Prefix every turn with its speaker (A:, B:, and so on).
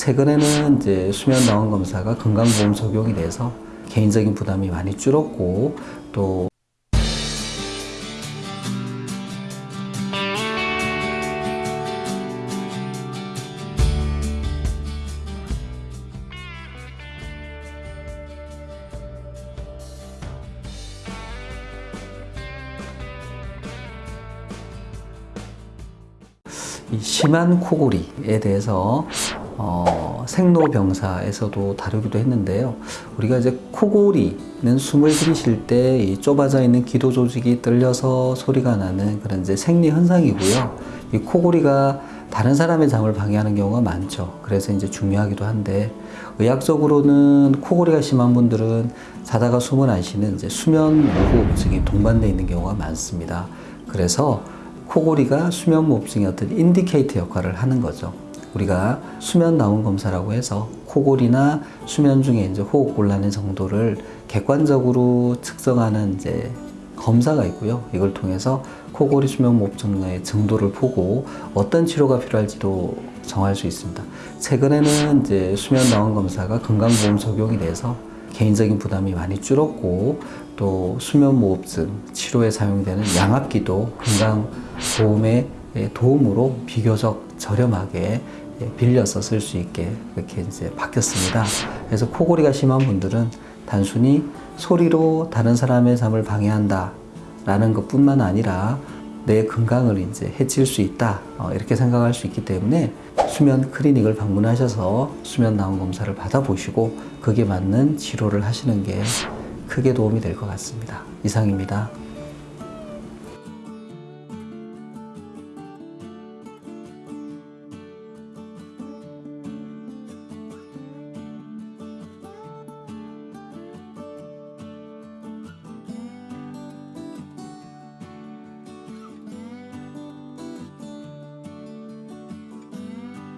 A: 최근에는 이제 수면 나원 검사가 건강보험 적용이 돼서 개인적인 부담이 많이 줄었고 또이 심한 코골이에 대해서 어, 생로병사에서도 다루기도 했는데요. 우리가 이제 코골이는 숨을 들이쉴 때이 좁아져 있는 기도 조직이 떨려서 소리가 나는 그런 이제 생리 현상이고요. 이 코골이가 다른 사람의 잠을 방해하는 경우가 많죠. 그래서 이제 중요하기도 한데 의학적으로는 코골이가 심한 분들은 자다가 숨을 안 쉬는 이제 수면 무호흡증이 동반되어 있는 경우가 많습니다. 그래서 코골이가 수면 무호흡증의 어떤 indicator 역할을 하는 거죠. 우리가 수면 다원 검사라고 해서 코골이나 수면 중에 이제 호흡 곤란의 정도를 객관적으로 측정하는 이제 검사가 있고요. 이걸 통해서 코골이 수면 무호흡증의 정도를 보고 어떤 치료가 필요할지도 정할 수 있습니다. 최근에는 이제 수면 다원 검사가 건강보험 적용이 돼서 개인적인 부담이 많이 줄었고 또 수면 무호흡증 치료에 사용되는 양압기도 건강보험의 도움으로 비교적 저렴하게 빌려서 쓸 수 있게 이렇게 이제 바뀌었습니다. 그래서 코골이가 심한 분들은 단순히 소리로 다른 사람의 잠을 방해한다 라는 것 뿐만 아니라 내 건강을 이제 해칠 수 있다 어, 이렇게 생각할 수 있기 때문에 수면 클리닉을 방문하셔서 수면 나온 검사를 받아보시고 그게 맞는 치료를 하시는 게 크게 도움이 될 것 같습니다. 이상입니다.